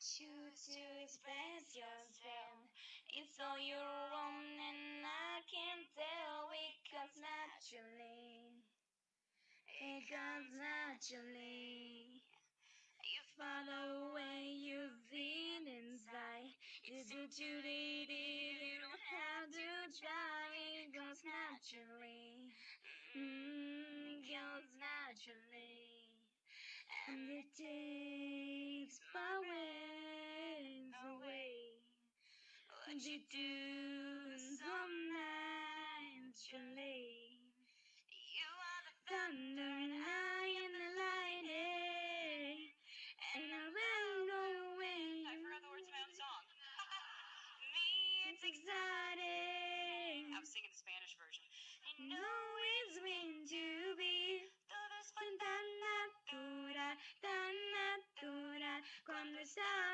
choose to express yourself. It's all your own, and I can tell it comes naturally. It comes naturally. You follow where you've been inside. It's what you did, you don't have to try. It goes naturally. Mm, it goes naturally. And it takes What you do so naturally. You are the thunder and I am the lightning. And I will go away. I forgot the words of my own song. Me, it's exciting. I was singing the Spanish version. I know it's meant to be. Tan natural. Cuando está